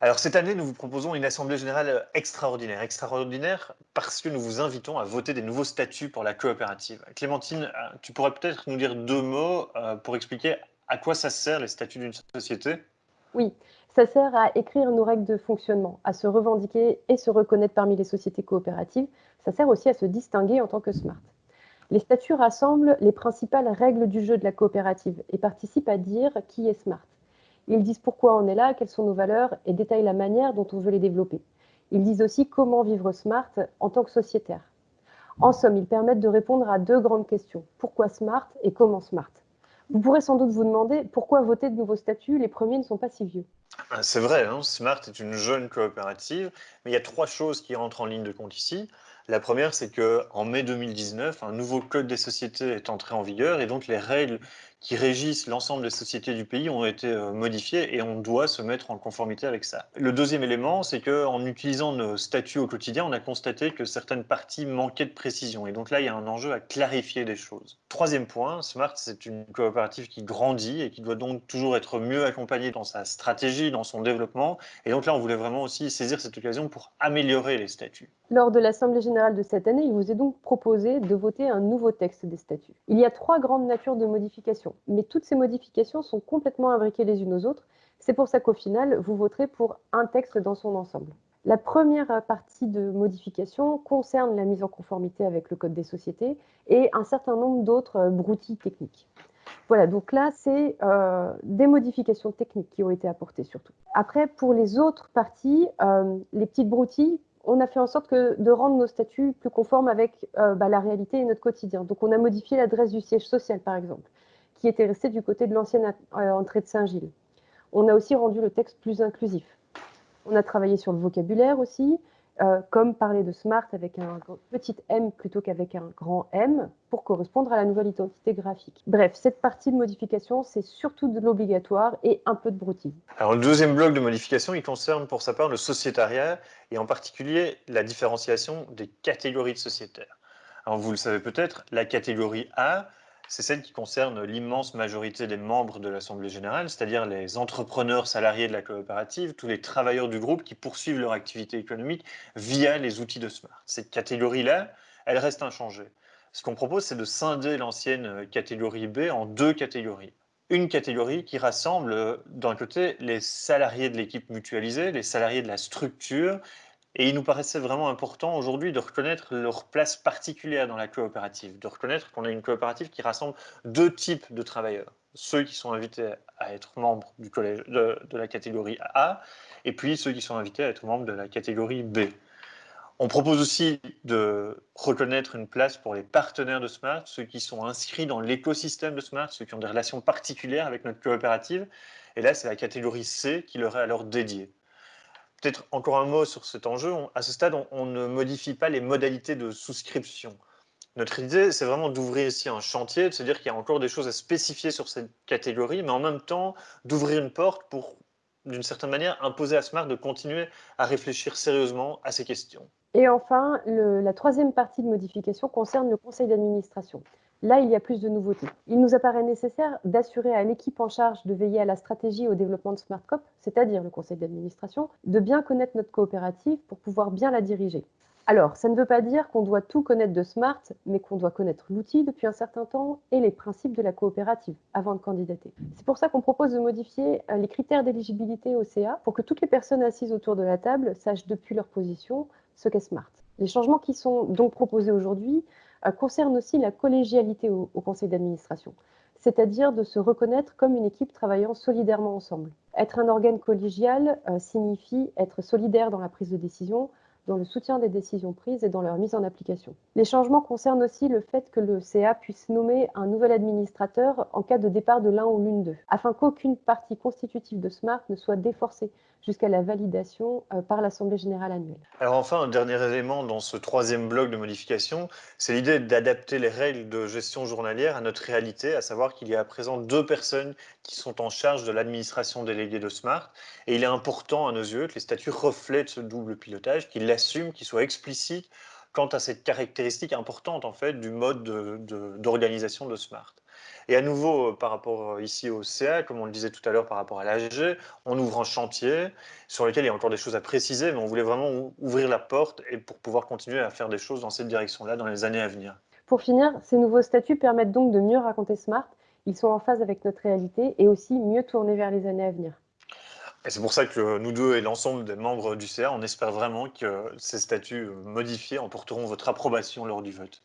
Alors cette année, nous vous proposons une assemblée générale extraordinaire. Extraordinaire parce que nous vous invitons à voter des nouveaux statuts pour la coopérative. Clémentine, euh, tu pourrais peut-être nous dire deux mots euh, pour expliquer à quoi ça sert les statuts d'une société? Oui, ça sert à écrire nos règles de fonctionnement, à se revendiquer et se reconnaître parmi les sociétés coopératives. Ça sert aussi à se distinguer en tant que smart. Les statuts rassemblent les principales règles du jeu de la coopérative et participent à dire qui est smart. Ils disent pourquoi on est là, quelles sont nos valeurs et détaillent la manière dont on veut les développer. Ils disent aussi comment vivre smart en tant que sociétaire. En somme, ils permettent de répondre à deux grandes questions. Pourquoi smart et comment smart? Vous pourrez sans doute vous demander pourquoi voter de nouveaux statuts, les premiers ne sont pas si vieux. Ah, c'est vrai, hein, Smart est une jeune coopérative, mais il y a trois choses qui rentrent en ligne de compte ici. La première, c'est qu'en mai 2019, un nouveau code des sociétés est entré en vigueur et donc les règles qui régissent l'ensemble des sociétés du pays ont été euh, modifiées et on doit se mettre en conformité avec ça. Le deuxième élément, c'est qu'en utilisant nos statuts au quotidien, on a constaté que certaines parties manquaient de précision et donc là, il y a un enjeu à clarifier des choses. Troisième point, Smart, c'est une coopérative qui grandit et qui doit donc toujours être mieux accompagnée dans sa stratégie, dans son développement et donc là, on voulait vraiment aussi saisir cette occasion pour améliorer les statuts. Lors de l'Assemblée générale de cette année, il vous est donc proposé de voter un nouveau texte des statuts. Il y a trois grandes natures de modifications, mais toutes ces modifications sont complètement imbriquées les unes aux autres. C'est pour ça qu'au final, vous voterez pour un texte dans son ensemble. La première partie de modification concerne la mise en conformité avec le Code des sociétés et un certain nombre d'autres broutilles techniques. Voilà, donc là, c'est euh, des modifications techniques qui ont été apportées surtout. Après, pour les autres parties, euh, les petites broutilles, on a fait en sorte de rendre nos statuts plus conformes avec euh, bah, la réalité et notre quotidien. Donc, on a modifié l'adresse du siège social, par exemple, qui était restée du côté de l'ancienne euh, entrée de Saint-Gilles. On a aussi rendu le texte plus inclusif. On a travaillé sur le vocabulaire aussi. Euh, comme parler de smart avec un petit m plutôt qu'avec un grand M pour correspondre à la nouvelle identité graphique. Bref, cette partie de modification, c'est surtout de l'obligatoire et un peu de broutille. Alors le deuxième bloc de modification, il concerne pour sa part le sociétariat et en particulier la différenciation des catégories de sociétaires. Alors vous le savez peut-être, la catégorie A, c'est celle qui concerne l'immense majorité des membres de l'Assemblée générale, c'est-à-dire les entrepreneurs salariés de la coopérative, tous les travailleurs du groupe qui poursuivent leur activité économique via les outils de Smart. Cette catégorie-là, elle reste inchangée. Ce qu'on propose, c'est de scinder l'ancienne catégorie B en deux catégories. Une catégorie qui rassemble d'un côté les salariés de l'équipe mutualisée, les salariés de la structure et il nous paraissait vraiment important aujourd'hui de reconnaître leur place particulière dans la coopérative, de reconnaître qu'on a une coopérative qui rassemble deux types de travailleurs. Ceux qui sont invités à être membres du collège de, la catégorie A, et puis ceux qui sont invités à être membres de la catégorie B. On propose aussi de reconnaître une place pour les partenaires de Smart, ceux qui sont inscrits dans l'écosystème de Smart, ceux qui ont des relations particulières avec notre coopérative. Et là, c'est la catégorie C qui leur est alors dédiée. Peut-être encore un mot sur cet enjeu. à ce stade, on, ne modifie pas les modalités de souscription. Notre idée, c'est vraiment d'ouvrir ici un chantier, de se dire qu'il y a encore des choses à spécifier sur cette catégorie, mais en même temps d'ouvrir une porte pour, d'une certaine manière, imposer à Smart de continuer à réfléchir sérieusement à ces questions. Et enfin, la troisième partie de modification concerne le conseil d'administration. Là, il y a plus de nouveautés. Il nous apparaît nécessaire d'assurer à l'équipe en charge de veiller à la stratégie et au développement de SmartCop, c'est-à-dire le conseil d'administration, de bien connaître notre coopérative pour pouvoir bien la diriger. Alors, ça ne veut pas dire qu'on doit tout connaître de Smart, mais qu'on doit connaître l'outil depuis un certain temps et les principes de la coopérative avant de candidater. C'est pour ça qu'on propose de modifier euh, les critères d'éligibilité au CA pour que toutes les personnes assises autour de la table sachent depuis leur position ce qu'est Smart. Les changements qui sont donc proposés aujourd'hui euh, concerne aussi la collégialité au, conseil d'administration, c'est-à-dire de se reconnaître comme une équipe travaillant solidairement ensemble. Être un organe collégial euh, signifie être solidaire dans la prise de décision, dans le soutien des décisions prises et dans leur mise en application. Les changements concernent aussi le fait que le CA puisse nommer un nouvel administrateur en cas de départ de l'un ou l'une d'eux, afin qu'aucune partie constitutive de SMART ne soit déforcée jusqu'à la validation euh, par l'Assemblée générale annuelle. Alors enfin, un dernier élément dans ce troisième bloc de modification, c'est l'idée d'adapter les règles de gestion journalière à notre réalité, à savoir qu'il y a à présent deux personnes qui sont en charge de l'administration déléguée de SMART, et il est important à nos yeux que les statuts reflètent ce double pilotage, qu'ils assume, qu'il soit explicite quant à cette caractéristique importante en fait du mode d'organisation de, Smart. Et à nouveau, par rapport ici au CA, comme on le disait tout à l'heure par rapport à l'AG, on ouvre un chantier sur lequel il y a encore des choses à préciser, mais on voulait vraiment ouvrir la porte et pour pouvoir continuer à faire des choses dans cette direction-là dans les années à venir. Pour finir, ces nouveaux statuts permettent donc de mieux raconter Smart. Ils sont en phase avec notre réalité et aussi mieux tournés vers les années à venir. Et c'est pour ça que nous deux et l'ensemble des membres du CA, on espère vraiment que ces statuts modifiés emporteront votre approbation lors du vote.